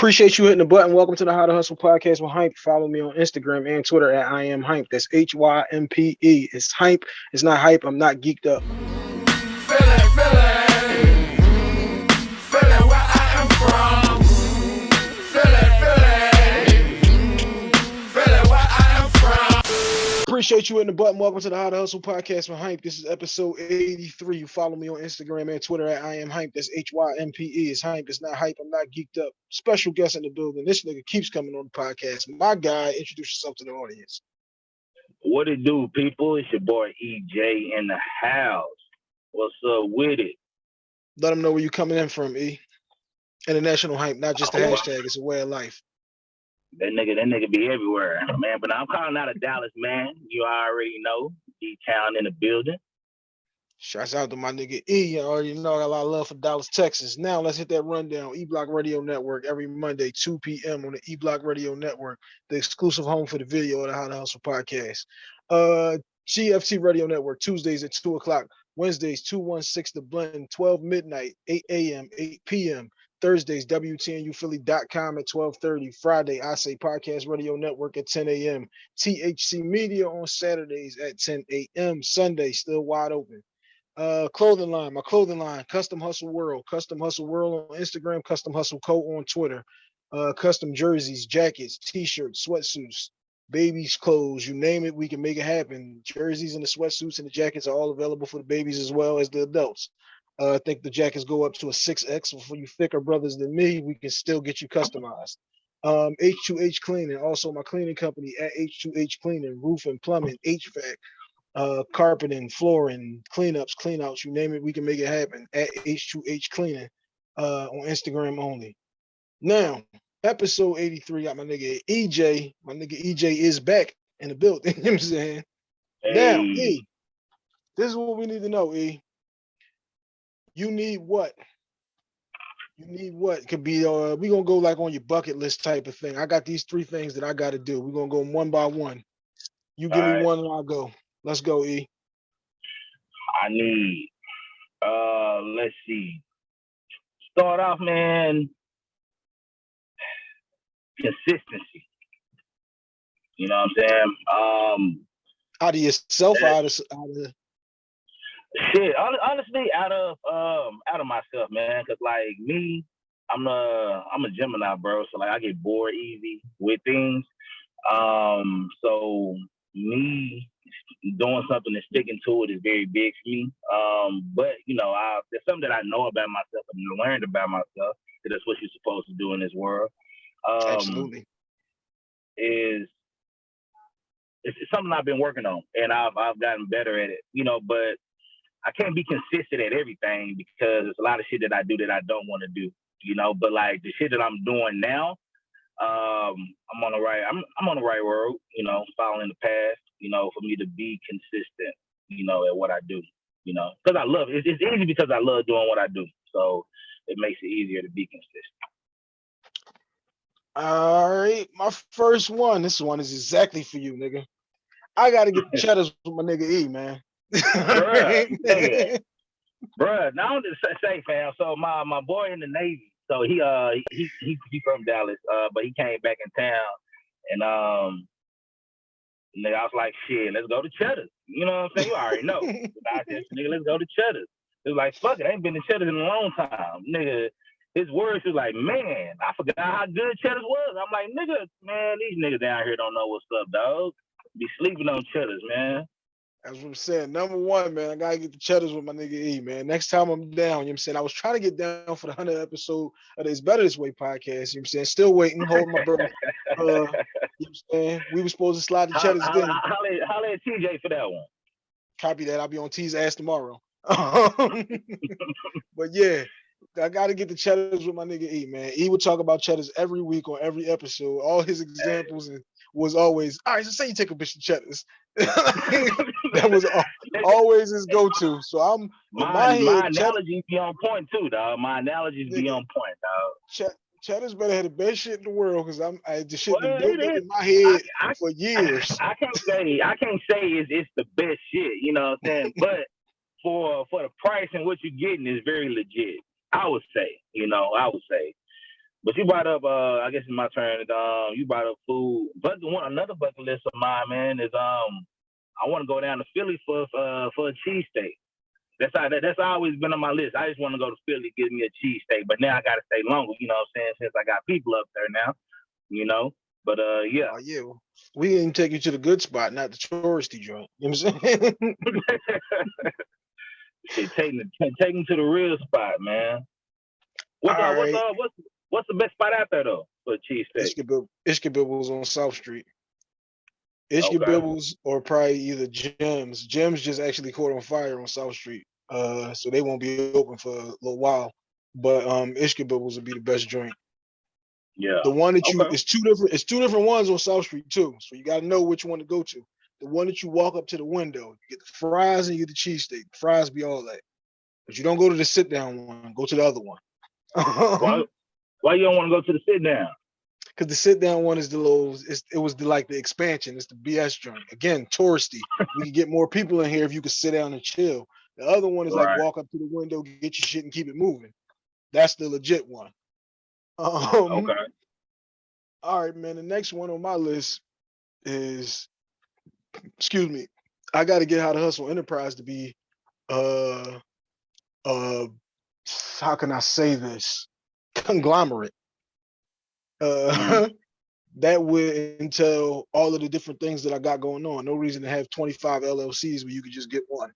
Appreciate you hitting the button. Welcome to the How to Hustle podcast with Hympe. Follow me on Instagram and Twitter at I am Hympe. That's H Y M P E. It's Hympe. It's not hype. I'm not geeked up. Appreciate you in the button. Welcome to the How to Hustle podcast with Hympe. This is episode 83. You follow me on Instagram and Twitter at I am Hympe. That's H Y M P E. It's Hympe. It's not hype. I'm not geeked up. Special guest in the building. This nigga keeps coming on the podcast. My guy, introduce yourself to the audience. What it do, people? It's your boy EJ in the house. What's up with it? Let them know where you coming in from, E. International hype, not just the Oh, hashtag. It's a way of life. That nigga, that nigga be everywhere, man. But I'm calling out of Dallas, man. You already know. D Town in the building. Shouts out to my nigga E. You already know I got a lot of love for Dallas, Texas. Now let's hit that rundown. E Block Radio Network every Monday, 2 p.m. on the E Block Radio Network, the exclusive home for the video of the How to Hustle podcast. Uh GFT Radio Network, Tuesdays at 2 o'clock, Wednesdays, 216 The Blend, 12 midnight, 8 a.m., 8 p.m. Thursdays, WTNUphilly.com at 1230. Friday, I Say Podcast Radio Network at 10 a.m. THC Media on Saturdays at 10 a.m. Sunday, still wide open. Uh, clothing line, my clothing line, Custom Hustle World, Custom Hustle World on Instagram, Custom Hustle Co on Twitter. Uh, custom jerseys, jackets, t-shirts, sweatsuits, babies' clothes, you name it, we can make it happen. Jerseys and the sweatsuits and the jackets are all available for the babies as well as the adults. Uh, I think the jackets go up to a 6X. For you thicker brothers than me, we can still get you customized. Um, H2H Cleaning, also my cleaning company at H2H Cleaning, roof and plumbing, HVAC, uh, carpeting, flooring, cleanups, cleanouts, you name it, we can make it happen at H2H Cleaning uh, on Instagram only. Now, episode 83, got my nigga EJ. My nigga EJ is back in the building. you know what I'm saying? Now, E, this is what we need to know, E. You need what? You need what? Could be uh we gonna go like on your bucket list type of thing. I got these three things that I gotta do. We're gonna go one by one. You give me Alright. one and I'll go. Let's go, E. I need. Uh, let's see. Start off, man. Consistency. You know what I'm saying? Um, Out of yourself, out of, out of Shit, honestly, out of um out of myself, man, cause like me, I'm a I'm a Gemini, bro. So like I get bored easy with things. Um, so me doing something and sticking to it is very big for me. Um, but you know, I there's something that I know about myself and learned about myself. That that's what you're supposed to do in this world. Um, absolutely. is it's, it's something I've been working on and I've I've gotten better at it, you know, but I can't be consistent at everything because there's a lot of shit that I do that I don't want to do, you know, but like the shit that I'm doing now, um, I'm on the right I'm I'm on the right road, you know, following the path, you know, for me to be consistent, you know, at what I do, you know, because I love it. It's, easy because I love doing what I do. So it makes it easier to be consistent. All right, my first one. This one is exactly for you, nigga. I gotta get the cheddars with my nigga E, man. Bruh, now to say, say, fam. So my my boy in the Navy, so he uh he he he from Dallas, uh, but he came back in town, and um, nigga, I was like, shit, let's go to Cheddar's. You know what I'm saying? You already know. I said, nigga, let's go to Cheddar's. It was like, fuck it, I ain't been to Cheddar's in a long time, nigga. His words was like, man, I forgot how good Cheddar's was. I'm like, nigga, man, these niggas down here don't know what's up, dog. Be sleeping on Cheddar's, man. That's what I'm saying. Number one, man, I gotta get the cheddars with my nigga E, man. Next time I'm down, you know what I'm saying? I was trying to get down for the 100 episode of the It's Better This Way podcast, you know what I'm saying? Still waiting, holding my breath. Uh, you know what I'm saying? We were supposed to slide the cheddars again. holla, holla, at TJ for that one. Copy that. I'll be on T's ass tomorrow. But yeah, I gotta get the cheddars with my nigga E, man. E would talk about cheddars every week on every episode. All his examples and was always, all right, so say you take a bitch of cheddars. that was always his go-to. So I'm My, my head, my analogies be on point too, dog. My analogies be on point, dog. Ch- Cheddar's better have the best shit in the world because I'm I, the shit Well, been built it up is. in my head I- for years. I can't say I can't say it's it's the best shit, you know what I'm saying? but for for the price and what you're getting is very legit. I would say, you know, I would say. But you brought up, uh, I guess it's my turn. Um, you brought up food. But the one another bucket list of mine, man, is um, I want to go down to Philly for uh for a cheesesteak. That's how, that, that's always been on my list. I just want to go to Philly, give me a cheesesteak. But now I got to stay longer. You know what I'm saying? Since I got people up there now, you know. But uh, yeah. Oh, yeah. We didn't take you to the good spot, not the touristy joint. You know what I'm saying? Shit, take take me to the real spot, man. What's, uh, what's, uh, what's what's the best spot out there though for a cheesesteak? Ishka, Ishkabibbles on South Street. Ishka okay. Bibbles or probably either Jim's. Jim's just actually caught on fire on South Street. Uh, so they won't be open for a little while. But um Ishkabibbles would be the best joint. Yeah. The one that you okay. it's two different it's two different ones on South Street too. So you gotta know which one to go to. The one that you walk up to the window, you get the fries and you get the cheesesteak. Fries be all that. But you don't go to the sit down one, go to the other one. why you don't want to go to the sit down? Because the sit down one is the little, it was the like the expansion. It's the BS joint. Again, touristy. we can get more people in here if you could sit down and chill. The other one is right. like walk up to the window, get your shit, and keep it moving. That's the legit one. Um, okay. All right, man. The next one on my list is, excuse me, I got to get how to hustle enterprise to be, uh, uh, how can I say this? Conglomerate. Uh, mm-hmm. that would entail all of the different things that I got going on. No reason to have 25 LLCs where you could just get one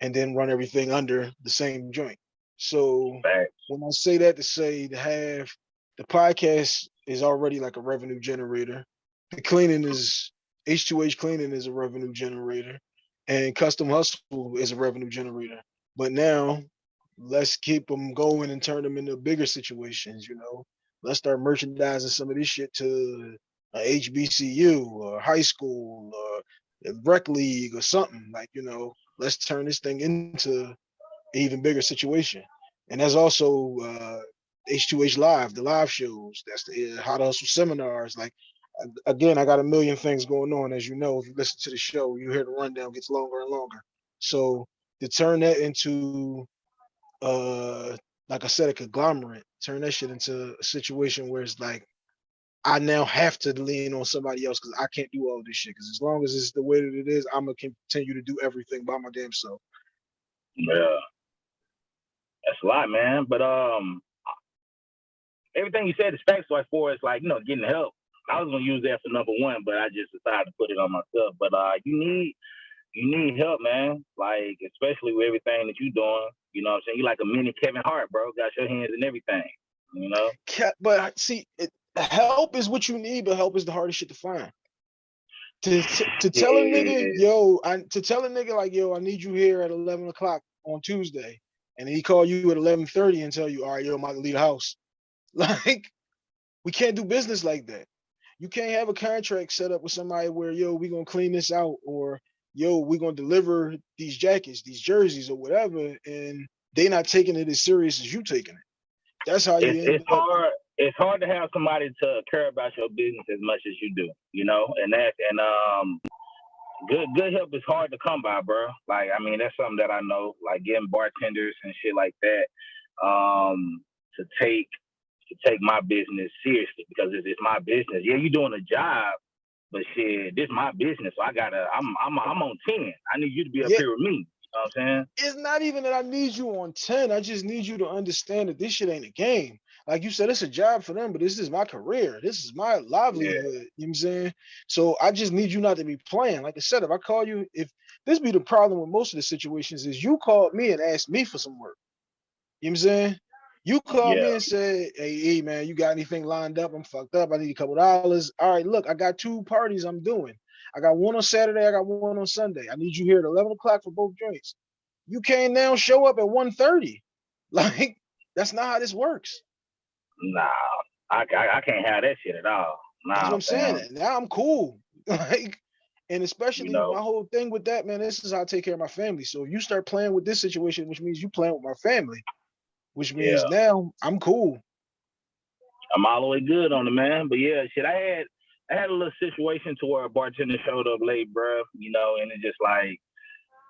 and then run everything under the same joint. So when I say that to say to have the podcast is already like a revenue generator. The cleaning is H2H cleaning is a revenue generator and custom hustle is a revenue generator. But now let's keep them going and turn them into bigger situations, you know. Let's start merchandising some of this shit to a HBCU or high school or a rec league or something like, you know, let's turn this thing into an even bigger situation. And there's also uh, H2H Live, the live shows. That's the uh, How to Hustle seminars. Like, again, I got a million things going on. As you know, if you listen to the show, you hear the rundown gets longer and longer. So to turn that into, uh, like I said, a conglomerate, turn that shit into a situation where it's like, I now have to lean on somebody else because I can't do all this shit. Because as long as it's the way that it is, I'm gonna continue to do everything by my damn self. Yeah, that's a lot, man. But um, everything you said is factual as for as like, you know, getting help. I was gonna use that for number one, but I just decided to put it on myself. But uh you need you need help, man. Like, especially with everything that you're doing. You know what I'm saying? You like a mini Kevin Hart, bro. Got your hands in everything. You know? But see, it, help is what you need, but help is the hardest shit to find. To, to, to tell yeah. a nigga, yo, I, to tell a nigga like, yo, I need you here at 11 o'clock on Tuesday, and he call you at 11:30 and tell you, all right, yo, I'm about to leave the house. Like, we can't do business like that. You can't have a contract set up with somebody where, yo, we gonna clean this out, or yo, we're gonna deliver these jackets, these jerseys, or whatever, and they not taking it as serious as you taking it. That's how you. It's, it's hard. It's hard to have somebody to care about your business as much as you do, you know, and that and um, good good help is hard to come by, bro. Like, I mean, that's something that I know, like getting bartenders and shit like that, um, to take to take my business seriously because it's, it's my business. Yeah, you're doing a job, but shit, this is my business. So I gotta, I'm, I'm, I'm on ten. I need you to be up yeah. here with me. You know what I'm saying? It's not even that I need you on 10. I just need you to understand that this shit ain't a game. Like you said, it's a job for them, but this is my career. This is my livelihood. Yeah. You know what I'm saying? So I just need you not to be playing. Like I said, if I call you, if this be the problem with most of the situations, is you called me and asked me for some work. You know what I'm saying? You call yeah. me and say, hey, hey, man, you got anything lined up? I'm fucked up. I need a couple dollars. All right, look, I got two parties I'm doing. I got one on Saturday. I got one on Sunday. I need you here at 11 o'clock for both joints. You can't now show up at 1.30. Like, that's not how this works. Nah, I, I, I can't have that shit at all. Nah, that's what I'm saying. Now I'm cool. like, and especially you know, my whole thing with that, man, this is how I take care of my family. So if you start playing with this situation, which means you playing with my family, which means yeah. now I'm cool. I'm all the way good on it, man. But yeah, shit, I had I had a little situation to where a bartender showed up late, bro. You know, and it just like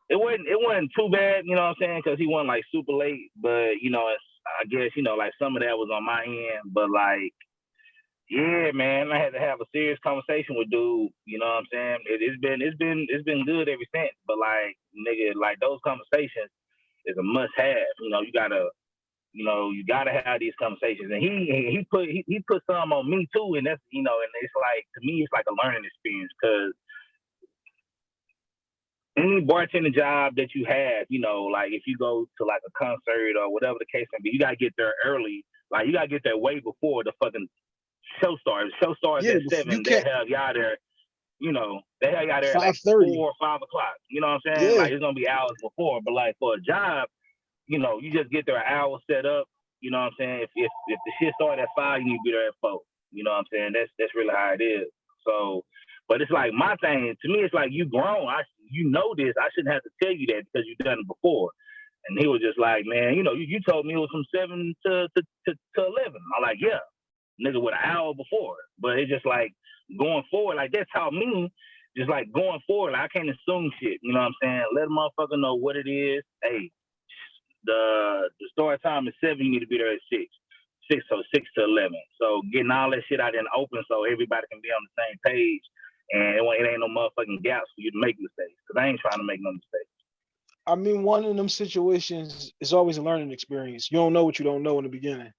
it wasn't it wasn't too bad, you know what I'm saying? Because he wasn't like super late, but you know, it's I guess you know, like some of that was on my end, but like, yeah, man, I had to have a serious conversation with dude. You know what I'm saying? It, it's been it's been it's been good ever since. But like, nigga, like those conversations is a must have. You know, you gotta you know, you gotta have these conversations. And he he put he, he put some on me too, and that's you know, and it's like to me, it's like a learning experience because any bartending job that you have, you know, like if you go to like a concert or whatever the case may be, you gotta get there early. Like you gotta get there way before the fucking show starts. Show starts Yeah, at seven. you They have y'all there. You know, they have y'all there at like 5:30. four or five o'clock. You know what I'm saying? Yeah. Like it's gonna be hours before. But like for a job, you know, you just get there an hour set up. You know what I'm saying? If if, if the shit started at five, you need to be there at four. You know what I'm saying? That's that's really how it is. So, but it's like my thing. To me, it's like you grown. I you know this. I shouldn't have to tell you that because you've done it before. And he was just like, man, you know, you, you told me it was from seven to to, to, to eleven. I'm like, yeah, nigga, with an hour before. But it's just like going forward, like that's how me. Just like going forward, like, I can't assume shit. You know what I'm saying? Let a motherfucker know what it is. Hey, the the start time is seven. You need to be there at six. Six so six to eleven. So getting all that shit out in the open so everybody can be on the same page, and it, it ain't no motherfucking gaps for you to make mistakes. Cause I ain't trying to make no mistakes. I mean, one of them situations is always a learning experience. You don't know what you don't know in the beginning.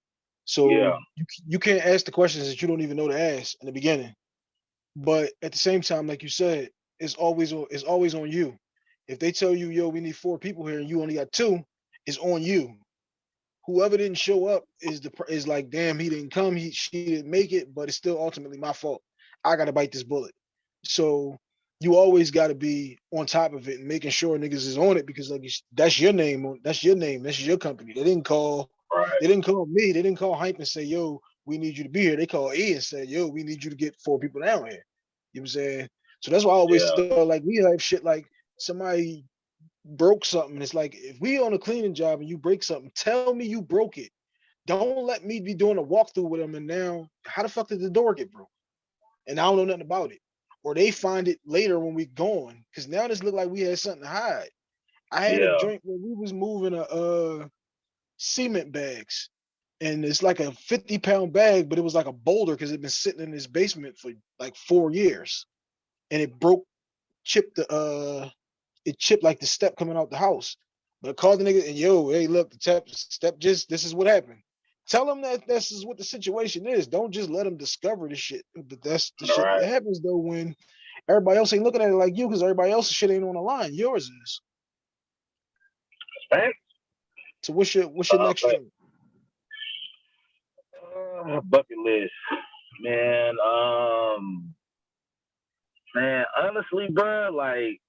So Yeah. you, you can't ask the questions that you don't even know to ask in the beginning. But at the same time, like you said, it's always it's always on you. If they tell you, yo, we need four people here and you only got two, it's on you. Whoever didn't show up is the is like, damn, he didn't come, he she didn't make it, but it's still ultimately my fault. I gotta bite this bullet. So you always got to be on top of it and making sure niggas is on it because like that's your name that's your name that's your company they didn't call Right. they didn't call me they didn't call hype and say yo we need you to be here they called E and said yo we need you to get four people down here you know what I'm saying so that's why I always Yeah. like we have shit like somebody broke something it's like if we on a cleaning job and you break something tell me you broke it don't let me be doing a walkthrough with them and now how the fuck did the door get broke and I don't know nothing about it or they find it later when we're gone. Cause now this look like we had something to hide. I had Yeah. a joint where we was moving a uh cement bags. And it's like a 50 pound bag, but it was like a boulder because it been sitting in this basement for like four years. And it broke, chipped the uh it chipped like the step coming out the house. But I called the nigga and yo, hey, look, the step step just this is what happened. Tell them that this is what the situation is. Don't just let them discover the shit. But that's the shit Right. that happens though when everybody else ain't looking at it like you because everybody else's shit ain't on the line. Yours is. Thanks. So what's your what's your Uh, next but- Uh, bucket list, man. Um, man, honestly, bro, like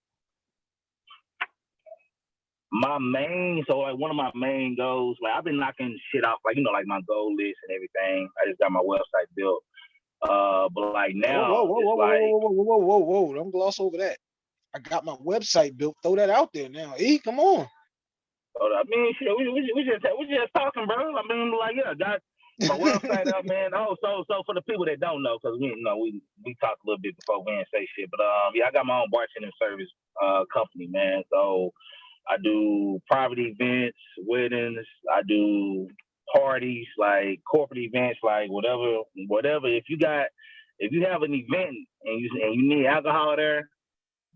my main, so like one of my main goals, like I've been knocking shit off, like you know, like my goal list and everything. I just got my website built. Uh, but like now, whoa, whoa, whoa, whoa, whoa, like, whoa, whoa, whoa, whoa, whoa, whoa! Don't gloss over that. I got my website built. Throw that out there now. E, come on. I mean, shit, we, we, we just we just talking, bro. I mean, like, yeah, got my website up, man. Oh, so so for the people that don't know, because we you know we we talked a little bit before we didn't say shit, but um, yeah, I got my own bartending service uh company, man. So I do private events, weddings. I do parties, like corporate events, like whatever, whatever. If you got, if you have an event and you and you need alcohol there,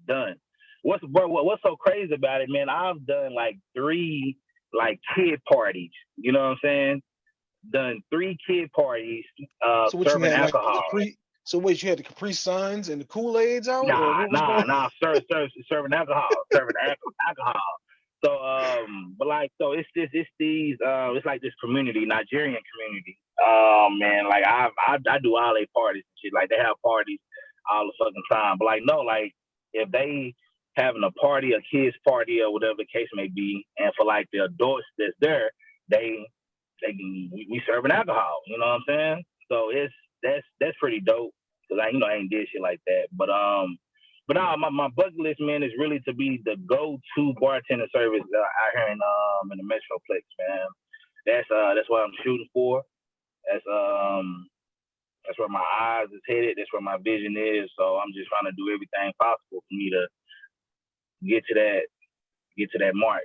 done. What's bro? What, what's so crazy about it, man? I've done like three like kid parties. You know what I'm saying? Done three kid parties, uh, so serving like the alcohol. Capri? So wait, you had the Capri Suns and the Kool Aids out? Nah, nah, nah. Serve, serve, serving alcohol, serving alcohol. So, um, but like, so it's this, it's these, uh, it's like this community, Nigerian community. Um, man, like I, I, I do all their parties and shit. Like they have parties all the fucking time. But like, no, like if they having a party, a kids party, or whatever the case may be, and for like the adults that's there, they, they, can- we, we serving alcohol. You know what I'm saying? So it's that's that's pretty dope because I, you know, I ain't did shit like that. But um, but nah, my, my bucket list, man, is really to be the go-to bartender service out here in um in the Metroplex, man. That's uh that's what I'm shooting for. That's um that's where my eyes is headed. That's where my vision is. So I'm just trying to do everything possible for me to get to that get to that mark.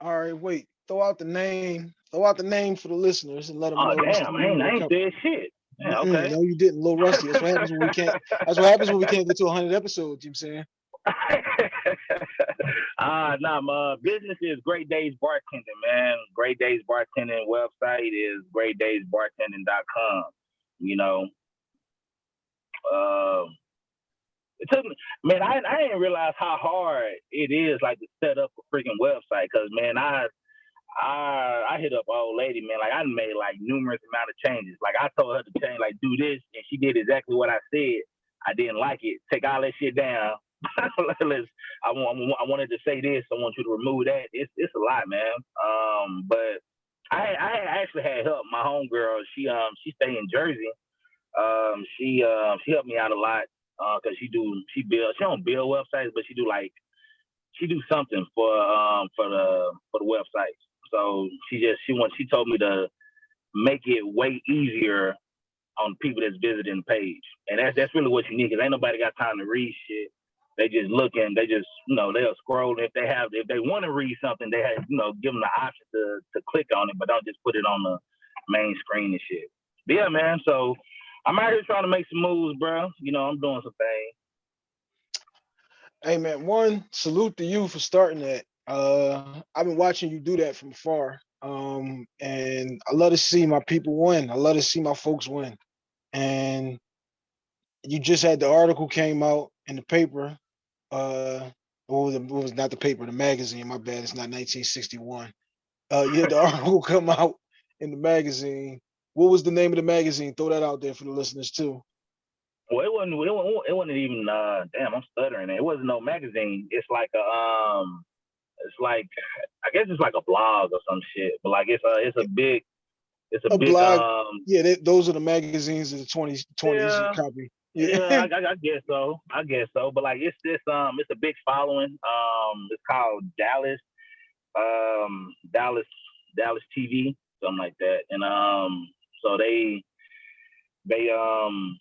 All right, wait. throw out the name, throw out the name for the listeners and let them Oh know. damn, I name ain't, of I ain't said shit. Yeah, okay. No, you didn't. A little rusty. That's what happens when we can't. That's what happens when we can't get to 100 episodes. You know what I'm saying? uh nah, my business is Great Days Bartending, man. Great Days Bartending website is greatdaysbartending.com. You know. Um it took me man, I I didn't realize how hard it is like to set up a freaking website because man, I I I hit up an old lady, man. Like I made like numerous amount of changes. Like I told her to change, like do this, and she did exactly what I said. I didn't like it. Take all that shit down. Let's. I want. I wanted to say this. I want you to remove that. It's it's a lot, man. Um, but I I actually had help. My homegirl, she um she stay in Jersey. Um, she um she helped me out a lot. Uh, cause she do she build she don't build websites, but she do like she do something for um for the for the websites. So she just she wants she told me to make it way easier on people that's visiting the page, and that's that's really what you need. Cause ain't nobody got time to read shit. They just looking. They just you know they'll scroll. If they have if they want to read something, they have you know give them the option to to click on it, but don't just put it on the main screen and shit. But yeah, man. So I'm out here trying to make some moves, bro. You know I'm doing some things. Hey man, one salute to you for starting that. Uh, I've been watching you do that from afar. Um, and I love to see my people win. I love to see my folks win. And you just had the article came out in the paper. Uh, it, was not the paper, the magazine. My bad, it's not 1961. Uh, you had the article come out in the magazine. What was the name of the magazine? Throw that out there for the listeners too. Well, it It's like a. It's like I guess it's like a blog or some shit. But like it's a it's a big. It's a, A big blog. um. Yeah, they, those are the magazines of the 20s, 20s Yeah. copy. Yeah, I, I, I guess so. I guess so. But like it's this um. It's a big following. Um. It's called Dallas. Um. Dallas. Dallas TV. Something like that. And um. So they. They um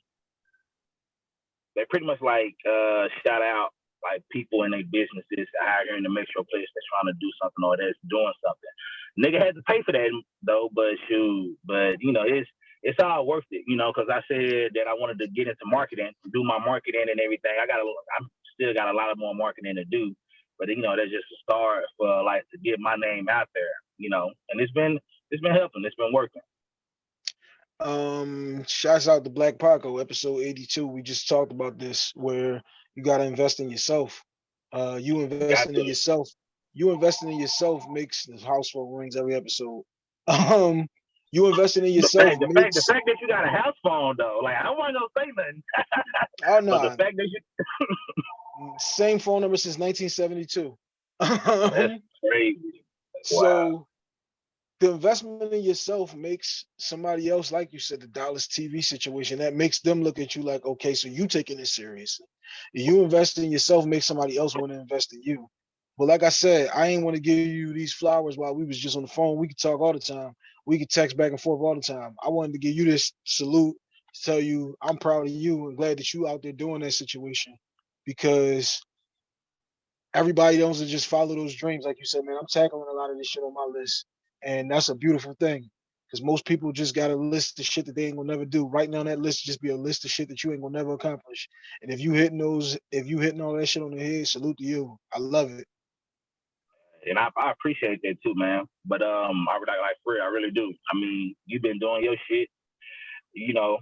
they pretty much like uh shout out like people in their businesses out here in the metroplex that's trying to do something or that's doing something. Nigga had to pay for that though, but shoot, but you know it's it's all worth it, you know, because I said that I wanted to get into marketing, do my marketing and everything. I got a, I'm still got a lot of more marketing to do, but you know that's just a start for like to get my name out there, you know, and it's been it's been helping, it's been working. Um, shouts out to Black Paco, episode 82. We just talked about this where you gotta invest in yourself. Uh you investing in yourself, you investing in yourself makes the house phone rings every episode. Um you investing in The yourself fact, the fact, the fact that you got a house phone though, like I don't want to say nothing, oh but the fact that you same phone number since 1972. That's crazy. So the investment in yourself makes somebody else, like you said, the Dallas TV situation, that makes them look at you like, okay, so you taking it seriously. You invest in yourself makes somebody else want to invest in you. But like I said, I ain't want to give you these flowers while we was just on the phone. We could talk all the time. We could text back and forth all the time. I wanted to give you this salute, to tell you I'm proud of you and glad that you out there doing that situation because everybody to just follow those dreams. Like you said, man, I'm tackling a lot of this shit on my list. And that's a beautiful thing. Because most people just got a list of shit that they ain't gonna never do. Right now, that list just be a list of shit that you ain't gonna never accomplish. And if you hitting those, if you hitting all that shit on the head, salute to you. I love it. and I, I appreciate that too, man. But um, I really like for real, I really do. I mean, you've been doing your shit. You know,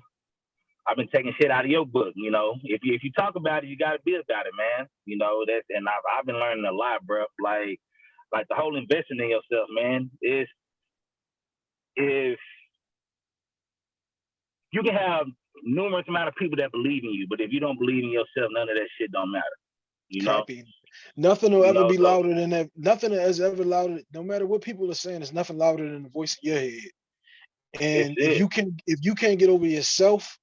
I've been taking shit out of your book. You know, if you if you talk about it, you got to be about it, man. You know that, and I've I've been learning a lot, bro. Like like the whole investing in yourself, man. Is if you can have numerous amount of people that believe in you, but if you don't believe in yourself, none of that shit don't matter. You know. Copy. Nothing will ever be louder than that. Nothing is ever louder. No matter what people are saying, it's nothing louder than the voice in your head. And if it. you can, if you can't get over yourself,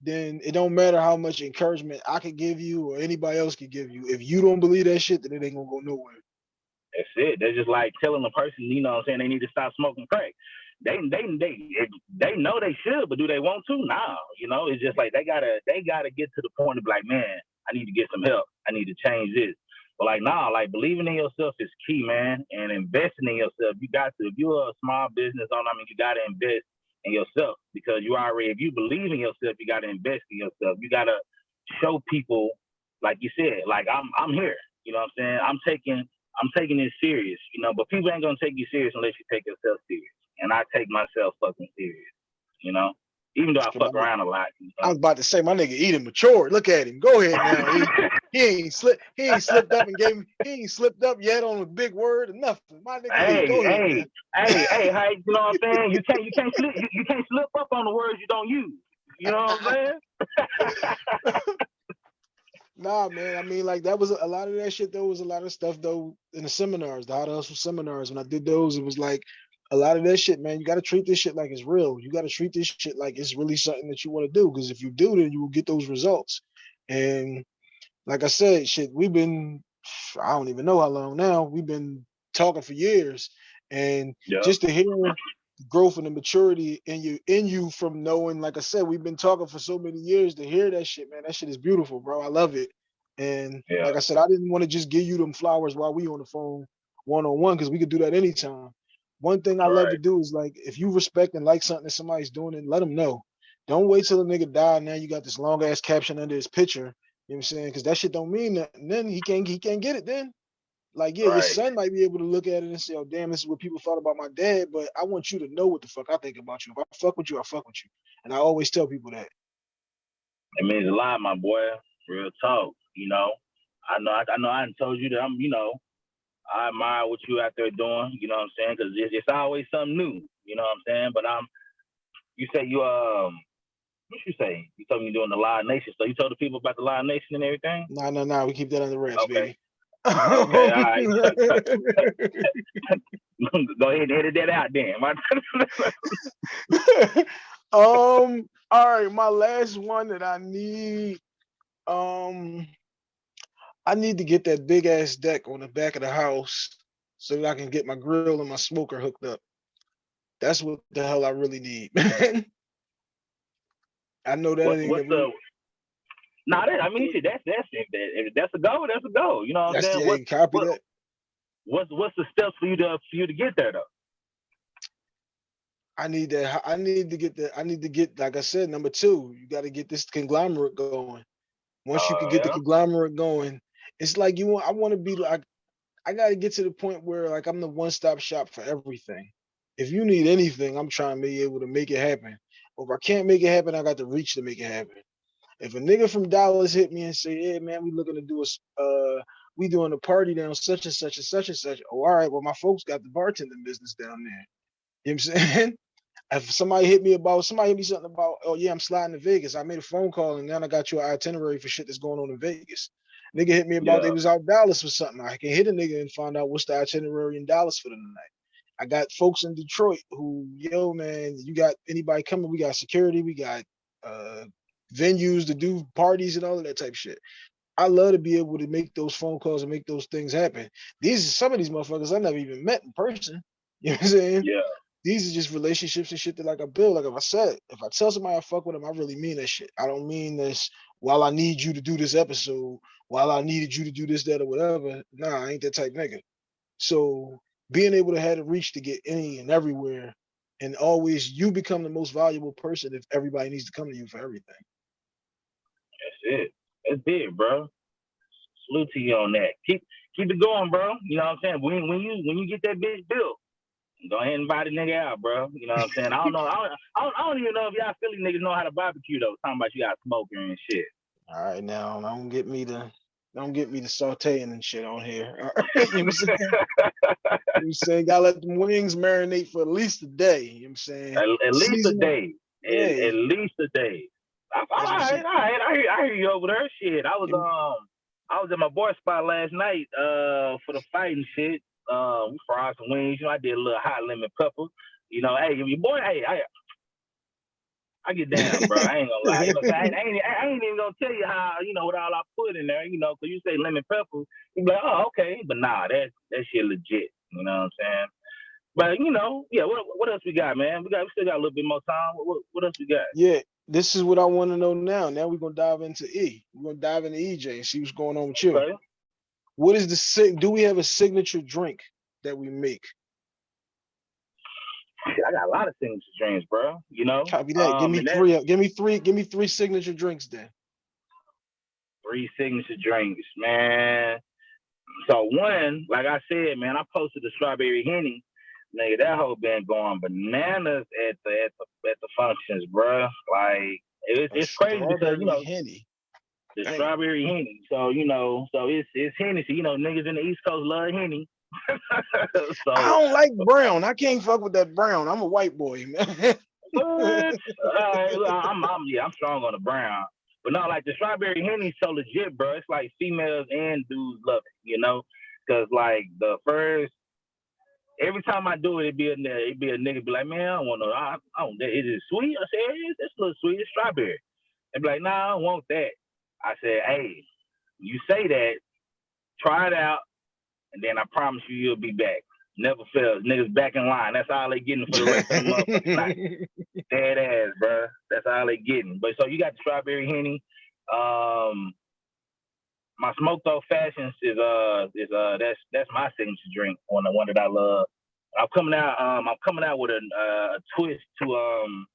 then it don't matter how much encouragement I could give you or anybody else could give you. If you don't believe that shit, then it ain't gonna go nowhere. That's it. They're just like telling a person, you know what I'm saying, they need to stop smoking crack. They they they they know they should, but do they want to? No. You know, it's just like they gotta they gotta get to the point of like, man, I need to get some help. I need to change this. But like nah, like believing in yourself is key, man. And investing in yourself. You got to if you're a small business owner, I mean you gotta invest in yourself because you already if you believe in yourself, you gotta invest in yourself. You gotta show people, like you said, like I'm I'm here. You know what I'm saying? I'm taking I'm taking this serious, you know, but people ain't gonna take you serious unless you take yourself serious. And I take myself fucking serious, you know? Even though I fuck around a lot. You know? I was about to say my nigga eating mature. Look at him. Go ahead now. he, he, ain't slipped he ain't slipped up and gave me he ain't slipped up yet on a big word or nothing. My nigga, hey, go hey, ahead, hey, hey, hey, you know what I'm saying? You can't you can't slip you, you can't slip up on the words you don't use. You know what I'm saying? Nah, man. I mean, like that was a lot of that shit. Though was a lot of stuff though in the seminars, the how to hustle seminars. When I did those, it was like a lot of that shit, man. You got to treat this shit like it's real. You got to treat this shit like it's really something that you want to do. Because if you do, then you will get those results. And like I said, shit, we've been I don't even know how long now. We've been talking for years, and just to hear growth and the maturity in you in you from knowing like i said we've been talking for so many years to hear that shit man. That shit is beautiful bro. I love it. And yeah. like i said i didn't want to just give you them flowers while we on the phone one-on-one because we could do that anytime. One thing i right. love to do is like if you respect and like something that somebody's doing and let them know. Don't wait till the nigga die now you got this long ass caption under his picture you know what i'm saying? Because that shit don't mean nothing. Then he can't he can't get it then like, yeah, right. your son might be able to look at it and say, oh, damn, this is what people thought about my dad, but I want you to know what the fuck I think about you. If I fuck with you, I fuck with you. And I always tell people that. It means a lot, my boy. Real talk. You know, I know, I, I know I told you that I'm, you know, I admire what you out there doing, you know what I'm saying? Because it's, it's always something new, you know what I'm saying? But I'm, you say you, um, what you say? You told me you're doing the Live Nation. So you told the people about the Live Nation and everything? No, no, no. We keep that under wraps, okay. baby right. Go ahead and edit that out then. um, all right, my last one that I need. Um I need to get that big ass deck on the back of the house so that I can get my grill and my smoker hooked up. That's what the hell I really need, man. I know that what, ain't what's the no, nah, I mean, that's that's if that's a go, that's a go. You know what I'm saying? What, copy what, that. What's what's the steps for you to for you to get there though? I need to I need to get the. I need to get, like I said, number two. You got to get this conglomerate going. Once uh, you can get yeah. the conglomerate going, it's like you want. I want to be like. I got to get to the point where like I'm the one stop shop for everything. If you need anything, I'm trying to be able to make it happen. Or if I can't make it happen, I got the reach to make it happen. If a nigga from Dallas hit me and say, "Hey man, we looking to do a uh, we doing a party down such and such and such and such," oh, all right, well my folks got the bartending business down there. You know what I'm saying? If somebody hit me about somebody hit me something about, oh yeah, I'm sliding to Vegas. I made a phone call and then I got you an itinerary for shit that's going on in Vegas. Nigga hit me about yeah. they was out Dallas for something. I can hit a nigga and find out what's the itinerary in Dallas for the night. I got folks in Detroit who, yo, man, you got anybody coming? We got security, we got uh venues to do parties and all of that type shit. I love to be able to make those phone calls and make those things happen. These are some of these motherfuckers I never even met in person. You know what I'm saying? Yeah. These are just relationships and shit that like I build. Like if I said, if I tell somebody I fuck with them, I really mean that shit. I don't mean this while I need you to do this episode, while I needed you to do this, that, or whatever. Nah, I ain't that type nigga. So being able to have the reach to get any and everywhere and always you become the most valuable person if everybody needs to come to you for everything. It. That's it, bro. Salute to you on that. Keep keep it going, bro. You know what I'm saying? When when you when you get that bitch built, go ahead and invite a nigga out, bro. You know what I'm saying? I don't know. I don't, I don't, I don't even know if y'all Philly niggas know how to barbecue though. Talking about you got smoker and shit. All right, now don't get me to don't get me to sauteing and shit on here. you know what I'm saying? you saying gotta let them wings marinate for at least a day. You know what I'm saying? At, at least a day. Yeah. At, at, least a day. I, all right, all right. I hear, I hear you over there. Shit. I was um I was at my boy spot last night uh for the fighting shit. Uh, we fried some wings. You know, I did a little hot lemon pepper. You know, hey, your boy, hey, I, I get down, bro. I ain't gonna lie. You know, I, ain't, I, ain't, I ain't even gonna tell you how, you know, what all I put in there. You know, cause you say lemon pepper, you be like, oh, okay, but nah, that that shit legit. You know what I'm saying? But you know, yeah. What what else we got, man? We got we still got a little bit more time. What what else we got? Yeah, this is what I want to know now. Now we're gonna dive into E. We're gonna dive into EJ and see what's going on with you. Okay. What is the sig? Do we have a signature drink that we make? I got a lot of things to drinks, bro. You know, Copy that. give Um, me and that- three. uh, Give me three. Give me three signature drinks then. three signature drinks, man. So one, like I said, man, I posted the strawberry henny. Nigga, that whole been going bananas at the at the at the functions, bruh. Like it, it's crazy because you know Henny. the Dang. strawberry henny. So you know, so it's it's Hennessy. You know, niggas in the East Coast love henny. so I don't like brown. I can't fuck with that brown. I'm a white boy, man. Alright, look, I'm, I'm yeah, I'm strong on the brown. But no, like the strawberry henny so legit, bro. It's like females and dudes love it, you know? Cause like the first every time I do it, it'd be a it'd be a nigga be like, man, I don't want no, I, I don't. Is it sweet? I said, it's, it's a little sweet. It's strawberry. They'd be like, nah, I don't want that. I said, hey, you say that, try it out, and then I promise you, you'll be back. Never fails. Niggas back in line. That's all they getting for the rest of the motherfucking night dead ass, bro. That's all they getting. But so you got the strawberry henny. Um, my smoked oak fashions is uh is uh that's that's my signature drink. One the one that I love. I'm coming out. Um, I'm coming out with a, uh, a twist to um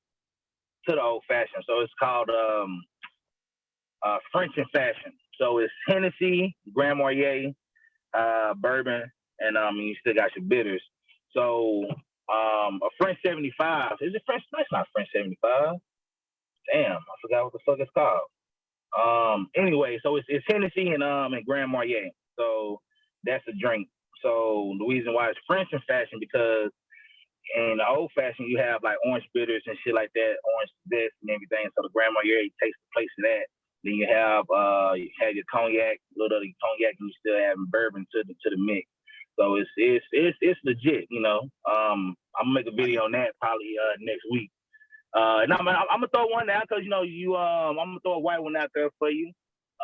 to the old fashioned. So it's called um uh French and fashion. So it's Hennessy, Grand Marnier, uh, bourbon, and um you still got your bitters. So um a French 75. Is it French? That's not French 75. Damn, I forgot what the fuck it's called. Um anyway, so it's it's Hennessy and um and Grand Marnier. So that's a drink. So the reason why it's French in fashion because in the old fashioned you have like orange bitters and shit like that, orange zest and everything. So the Grand Marnier takes the place of that. Then you have uh you have your cognac, little of the cognac, and you still have bourbon to the to the mix. So it's it's it's it's legit, you know. Um, I'm gonna make a video on that probably uh next week. Uh, and I'm, I'm, I'm gonna throw one out because you know you um I'm gonna throw a white one out there for you.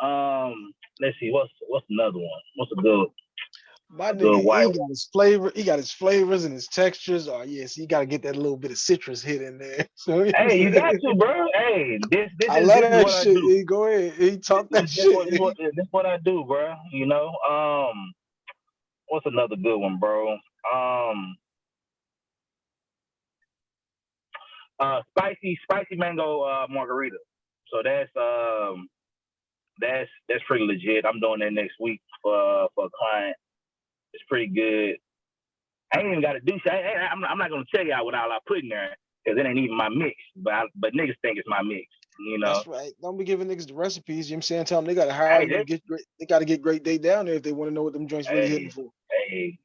Um, let's see what's what's another one. What's a good? My nigga, white he got his flavor. He got his flavors and his textures. Oh yes, you got to get that little bit of citrus hit in there. So Hey, you got to, bro. Hey, this this I is, love this that what I do. He go ahead. He talk that This, what, shit. this, what, this what I do, bro. You know. Um, what's another good one, bro? Um, uh, spicy spicy mango uh, margarita. So that's um, that's that's pretty legit. I'm doing that next week for for a client. It's pretty good. I ain't even got to do shit. I, I, I'm, I'm not gonna tell y'all what all I put in there because it ain't even my mix. But I, but niggas think it's my mix. You know. That's right. Don't be giving niggas the recipes. You know what I'm saying? Tell them they got to hire Hey, them to they- get great. They got to get great day down there if they want to know what them joints really Hey. hitting for. hey,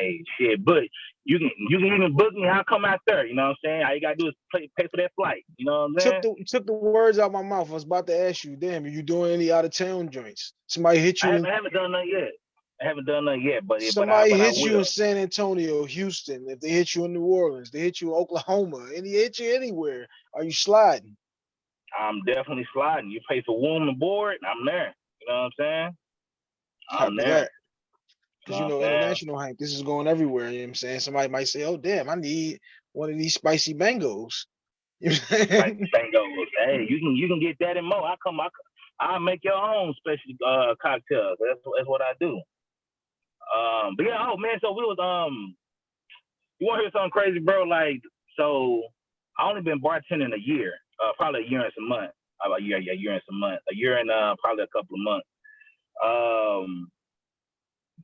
hey, shit, but you can you can even book me. I'll come out there. You know what I'm saying? All you gotta do is pay, pay for that flight. You know what I'm saying? Took the took the words out of my mouth. I was about to ask you, damn, are you doing any out of town joints? Somebody hit I you. haven't, In, I haven't done nothing yet. I haven't done nothing yet, but somebody but I, but hit you in San Antonio, Houston. If they hit you in New Orleans, they hit you in Oklahoma, and they hit you anywhere. Are you sliding? I'm definitely sliding. You pay for room and board, I'm there. You know what I'm saying? I'm Copy there. that. Because you Know know, what I'm saying? international hype, this is going everywhere. You know what I'm saying? Somebody might say, Oh damn, I need one of these spicy mangoes. You know what I'm saying? Like bingo. Hey, you can you can get that and more. I come I I make your own special uh cocktails. That's that's what I do. Um, but yeah, oh man, so we was um, you want to hear something crazy, bro? Like, so I only been bartending a year, uh, probably a year and some months. Uh, a year, yeah, a year and some months, a year and uh, probably a couple of months. Um,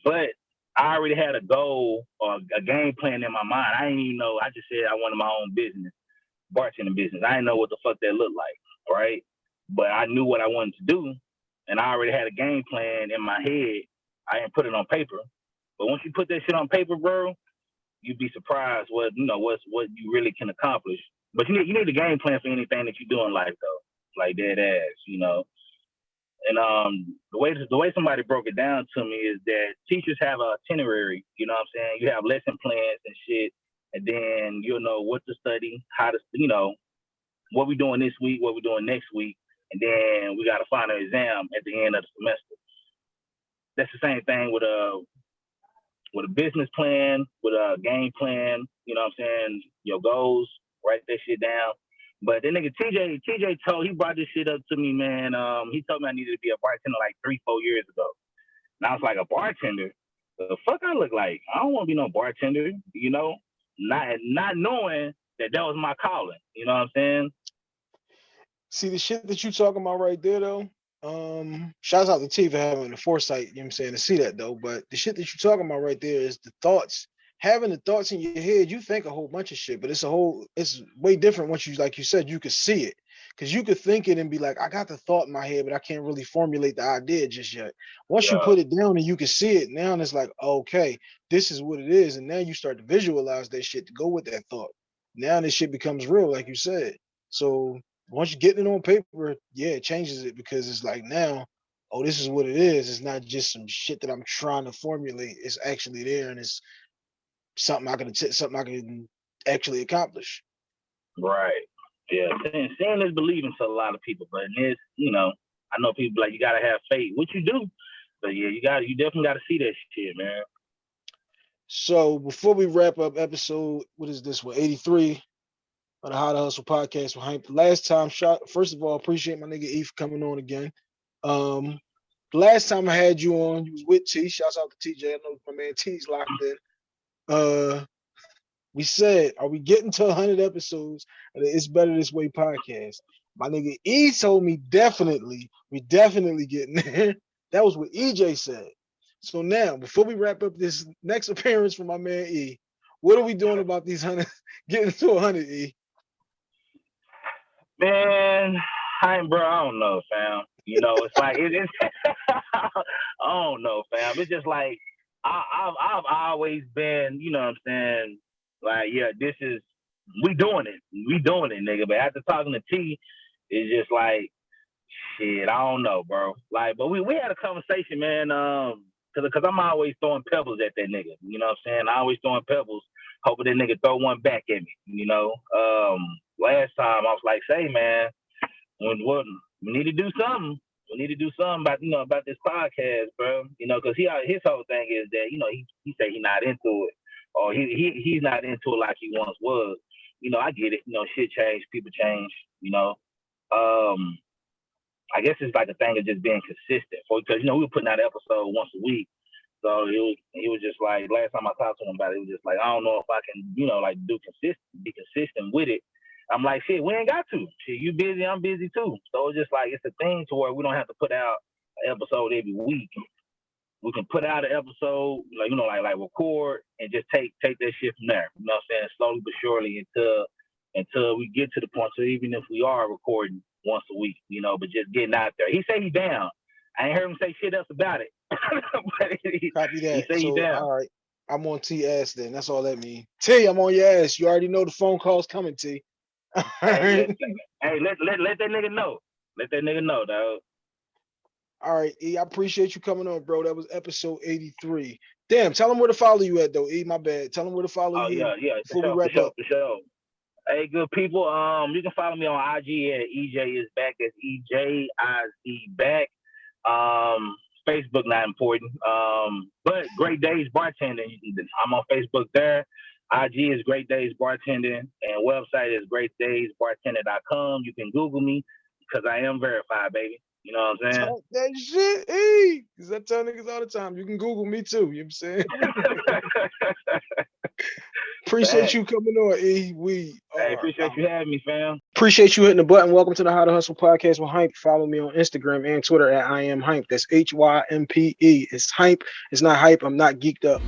but I already had a goal or a game plan in my mind. I didn't even know. I just said I wanted my own business, bartending business. I didn't know what the fuck that looked like, right? But I knew what I wanted to do, and I already had a game plan in my head. I didn't put it on paper, but once you put that shit on paper, bro, you'd be surprised what you know what's what you really can accomplish. But you need you need a game plan for anything that you do in life, though, like dead ass, you know. And um, the way the way somebody broke it down to me is that teachers have a itinerary. You know what I'm saying? You have lesson plans and shit, and then you'll know what to study, how to, you know, what we're doing this week, what we're doing next week, and then we got a final exam at the end of the semester. That's the same thing with a with a business plan, with a game plan. You know what I'm saying? Your goals, write that shit down. But that nigga TJ, TJ told he brought this shit up to me, man. Um, he told me I needed to be a bartender like three, four years ago. And I was like, a bartender? The fuck I look like? I don't want to be no bartender, you know? Not not knowing that that was my calling. You know what I'm saying? See the shit that you talking about right there though. Um, shouts out to T for having the foresight, you know what I'm saying, to see that though. But the shit that you're talking about right there is the thoughts. Having the thoughts in your head, you think a whole bunch of shit, but it's a whole, it's way different once you, like you said, you could see it. Cause you could think it and be like, I got the thought in my head, but I can't really formulate the idea just yet. Once you put it down and you can see it, now it's like, okay, this is what it is. And now you start to visualize that shit to go with that thought. Now this shit becomes real, like you said. So once you get it on paper, yeah, it changes it because it's like now, oh, this is what it is. It's not just some shit that I'm trying to formulate. It's actually there and it's something I can something I can actually accomplish. Right. Yeah. Seeing, seeing is believing to a lot of people, but in this, you know, I know people like you gotta have faith, which you do. But yeah, you got you definitely gotta see that shit, man. So before we wrap up episode, what is this one? 83 of the How to Hustle podcast with Hank. Last time shot, first of all, appreciate my nigga E for coming on again. Um last time I had you on, you was with T. Shouts out to TJ. I know my man T's locked in. Uh we said, are we getting to 100 episodes It's Better This Way podcast? My nigga E told me definitely, we definitely getting there. That was what EJ said. So now, before we wrap up this next appearance from my man E, what are we doing about these 100, getting to 100 E? Man, I bro. I don't know, fam. You know, it's like it is. I don't know, fam. It's just like I, I've I've always been, you know, what I'm saying, like, yeah, this is we doing it, we doing it, nigga. But after talking to T, it's just like, shit, I don't know, bro. Like, but we we had a conversation, man. Um, cause, cause I'm always throwing pebbles at that nigga. You know what I'm saying? I always throwing pebbles, hoping that nigga throw one back at me. You know. Um, last time I was like, say, man, when what we need to do something. We need to do something about you know about this podcast, bro. You know, cause he his whole thing is that you know he he say he not into it, or he he he's not into it like he once was. You know, I get it. You know, shit change, people change. You know, um, I guess it's like a thing of just being consistent. For because you know we were putting out an episode once a week, so it was he was just like last time I talked to him about it, it was just like I don't know if I can you know like do consistent, be consistent with it. I'm like shit, we ain't got to. Shit, you busy, I'm busy too. So it's just like it's a thing to where we don't have to put out an episode every week. We can put out an episode, like you know, like like record and just take take that shit from there. You know what I'm saying? Slowly but surely until until we get to the point. So even if we are recording once a week, you know, but just getting out there. He said he down. I ain't heard him say shit else about it. but he, Copy that. say he So, down. all right. I'm on T ass then. That's all that means. T, I'm on your ass. You already know the phone call's coming, T. Hey, let, hey, let, let let that nigga know. Let that nigga know, dog. All right, E. I appreciate you coming on, bro. That was episode 83. Damn, tell them where to follow you at though. E, my bad. Tell them where to follow Oh you. yeah, yeah. For before we sure, for wrap sure, up. sure. Hey, good people. Um, you can follow me on IG at EJ is back. That's E J I Z back. Um, Facebook not important. Um, but Great Days Bartending. I'm on Facebook there. IG is Great Days Bartending, and website is greatdaysbartending.com. You can Google me because I am verified, baby. You know what I'm saying? Talk that shit, E. Because I tell niggas all the time. You can Google me too. You know what I'm saying? Appreciate Thanks. you coming on, E. We hey, appreciate you having me, fam. Appreciate you hitting the button. Welcome to the How to Hustle podcast with Hympe. Follow me on Instagram and Twitter at I am Hympe. That's H Y M P E. It's Hympe. It's not hype. I'm not geeked up.